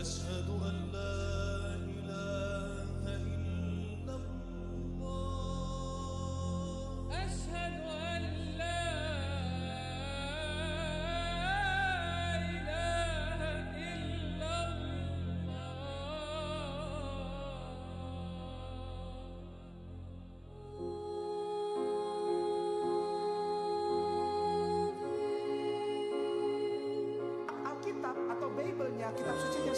أشهد أن لا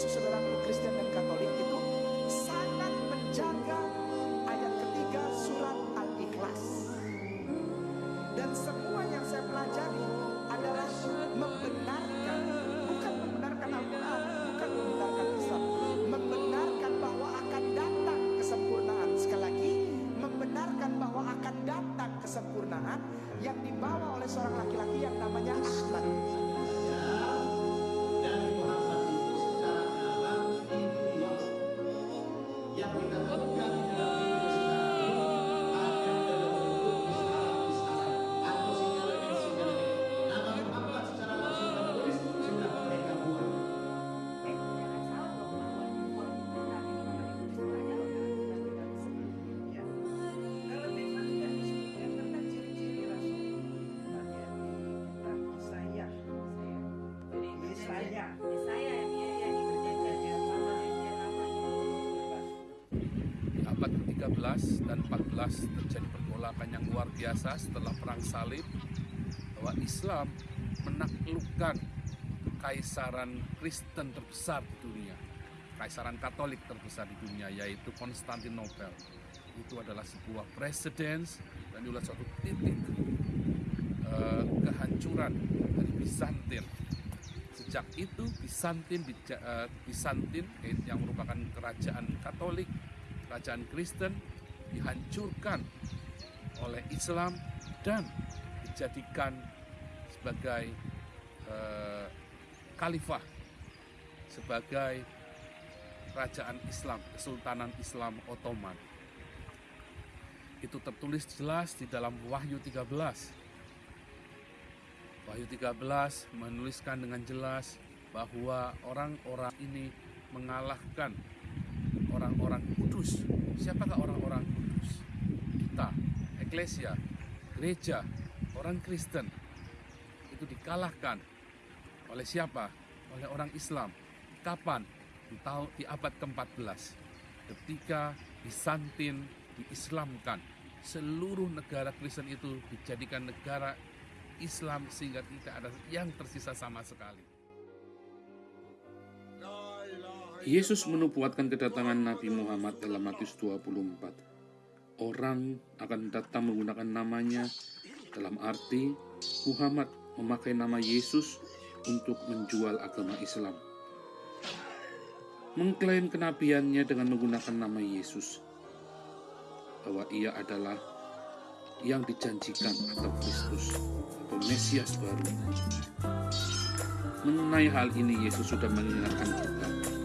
saudaraku Kristen dan Katolik itu sangat menjaga ayat ketiga surat Al-Ikhlas. Dan semua yang saya pelajari adalah membenarkan, bukan membenarkan Al-Quran, bukan membenarkan Islam, membenarkan bahwa akan datang kesempurnaan. Sekali lagi, membenarkan bahwa akan datang kesempurnaan yang dibawa oleh seorang laki-laki yang namanya Ahmad. 13 dan 14 terjadi pergolakan yang luar biasa setelah perang salib bahwa Islam menaklukkan kaisaran Kristen terbesar di dunia kaisaran Katolik terbesar di dunia yaitu Konstantinopel. Itu adalah sebuah presiden dan juga suatu titik uh, kehancuran dari Bizantin. Sejak itu Bizantin eh, Bizantin yang merupakan kerajaan Katolik kerajaan Kristen dihancurkan oleh Islam dan dijadikan sebagai eh, khalifah sebagai kerajaan Islam, Kesultanan Islam Ottoman. Itu tertulis jelas di dalam Wahyu 13. Wahyu 13 menuliskan dengan jelas bahwa orang-orang ini mengalahkan orang-orang kudus. Siapakah orang-orang kudus? Kita, eklesia, gereja, orang Kristen itu dikalahkan oleh siapa? Oleh orang Islam. Kapan? Di, tahun, di abad ke-14 ketika Bizantin diislamkan seluruh negara Kristen itu dijadikan negara Islam sehingga tidak ada yang tersisa sama sekali. Yesus menubuatkan kedatangan Nabi Muhammad dalam Matius 24. Orang akan datang menggunakan namanya dalam arti Muhammad memakai nama Yesus untuk menjual agama Islam. Mengklaim kenabiannya dengan menggunakan nama Yesus. Bahwa ia adalah yang dijanjikan atau Kristus atau Mesias baru. Mengenai hal ini Yesus sudah mengingatkan kita.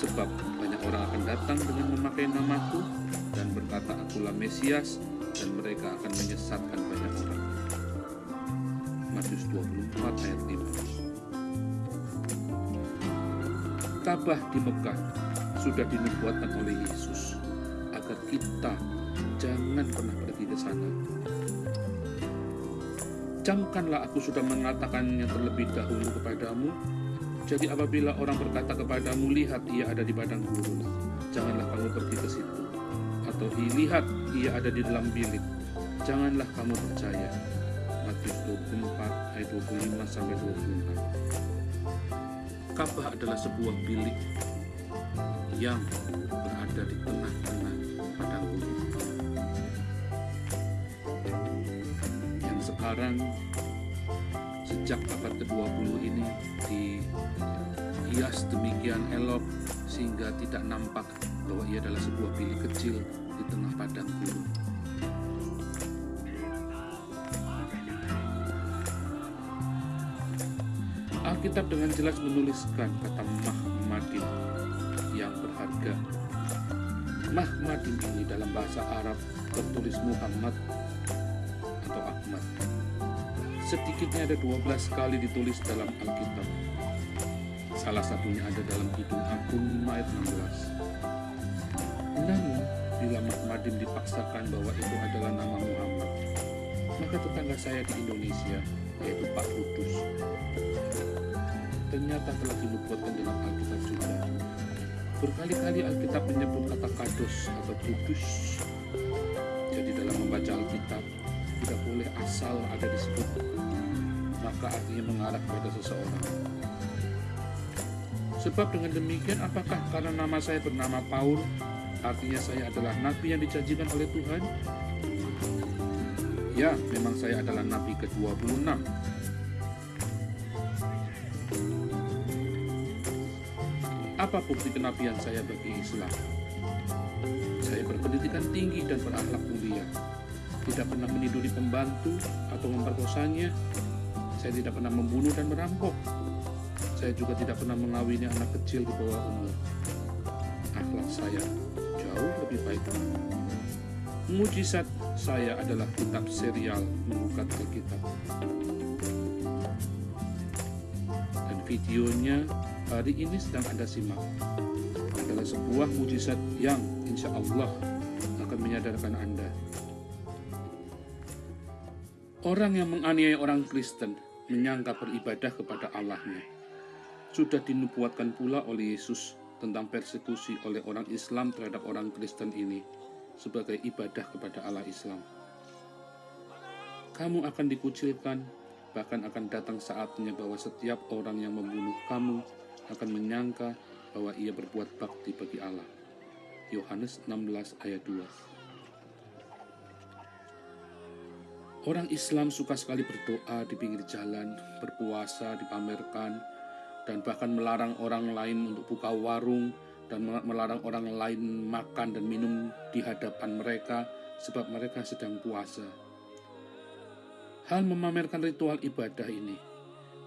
Sebab banyak orang akan datang dengan memakai namaku dan berkata akulah Mesias dan mereka akan menyesatkan banyak orang. Matius 24 ayat 5 Tabah di Mekah sudah dinubuatkan oleh Yesus agar kita jangan pernah pergi ke sana. Camkanlah aku sudah mengatakannya terlebih dahulu kepadamu. Jadi apabila orang berkata kepadamu, lihat ia ada di padang gurun, janganlah kamu pergi ke situ. Atau lihat ia ada di dalam bilik, janganlah kamu percaya. Matius 24 ayat 25 sampai 26. Ka'bah adalah sebuah bilik yang berada di tengah-tengah padang gurun. Yang sekarang sejak abad ke-20 ini dihias demikian elok sehingga tidak nampak bahwa ia adalah sebuah bilik kecil di tengah padang gurun. Alkitab dengan jelas menuliskan kata Mahmadin yang berharga. Mahmadin ini dalam bahasa Arab tertulis Muhammad Sedikitnya ada 12 kali ditulis dalam Alkitab. Salah satunya ada dalam Kidung Agung 5 ayat 16. Namun, bila Mahmadim dipaksakan bahwa itu adalah nama Muhammad, maka tetangga saya di Indonesia, yaitu Pak Kudus, ternyata telah dinubuatkan dalam Alkitab juga. Berkali-kali Alkitab menyebut kata kados atau kudus. Jadi dalam membaca Alkitab, tidak boleh asal ada disebut, maka artinya mengarah kepada seseorang. Sebab dengan demikian, apakah karena nama saya bernama Paul, artinya saya adalah nabi yang dijanjikan oleh Tuhan? Ya, memang saya adalah nabi ke-26. Apa bukti kenabian saya bagi Islam? Saya berpendidikan tinggi dan berakhlak mulia. Tidak pernah meniduri pembantu atau memperkosanya. Saya tidak pernah membunuh dan merampok. Saya juga tidak pernah mengawini anak kecil di bawah umur. Akhlak saya jauh lebih baik. Mujizat saya adalah kitab serial mengukat Alkitab. Dan videonya hari ini sedang Anda simak adalah sebuah mujizat yang insya Allah akan menyadarkan Anda. Orang yang menganiaya orang Kristen menyangka beribadah kepada Allahnya. Sudah dinubuatkan pula oleh Yesus tentang persekusi oleh orang Islam terhadap orang Kristen ini sebagai ibadah kepada Allah Islam. Kamu akan dikucilkan, bahkan akan datang saatnya bahwa setiap orang yang membunuh kamu akan menyangka bahwa ia berbuat bakti bagi Allah. Yohanes 16 ayat 2 Orang Islam suka sekali berdoa di pinggir jalan, berpuasa, dipamerkan, dan bahkan melarang orang lain untuk buka warung dan melarang orang lain makan dan minum di hadapan mereka sebab mereka sedang puasa. Hal memamerkan ritual ibadah ini,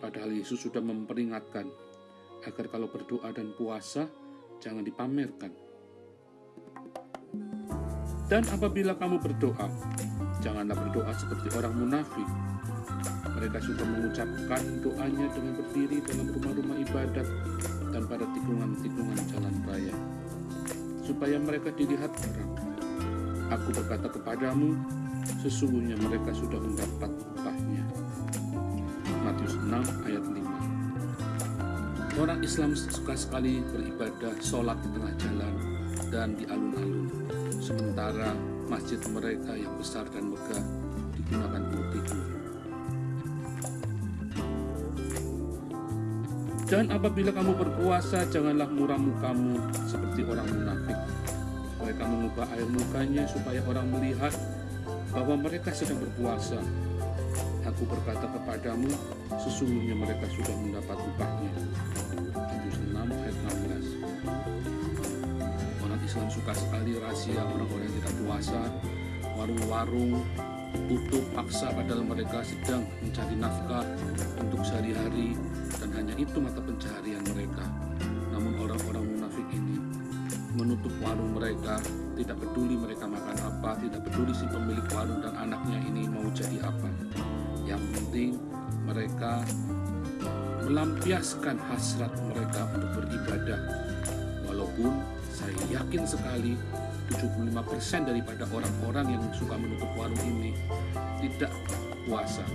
padahal Yesus sudah memperingatkan agar kalau berdoa dan puasa jangan dipamerkan. Dan apabila kamu berdoa, janganlah berdoa seperti orang munafik. Mereka suka mengucapkan doanya dengan berdiri dalam rumah-rumah ibadat dan pada tikungan-tikungan jalan raya, supaya mereka dilihat orang. Aku berkata kepadamu, sesungguhnya mereka sudah mendapat upahnya. Matius 6 ayat 5 Orang Islam suka sekali beribadah sholat di tengah jalan dan di alun-alun. Sementara masjid mereka yang besar dan megah digunakan untuk tidur. Dan apabila kamu berpuasa, janganlah muram mukamu seperti orang munafik. Mereka mengubah air mukanya supaya orang melihat bahwa mereka sedang berpuasa. Aku berkata kepadamu, sesungguhnya mereka sudah mendapat upahnya. Matius 6 ayat 16 Orang Islam suka sekali rahasia orang-orang yang tidak puasa, warung-warung tutup paksa padahal mereka sedang mencari nafkah untuk sehari-hari dan hanya itu mata pencaharian mereka. Namun orang-orang munafik ini menutup warung mereka, tidak peduli mereka makan apa, tidak peduli si pemilik warung dan anaknya ini mau jadi apa. Yang penting mereka melampiaskan hasrat mereka untuk beribadah. Walaupun saya yakin sekali 75% daripada orang-orang yang suka menutup warung ini tidak puasa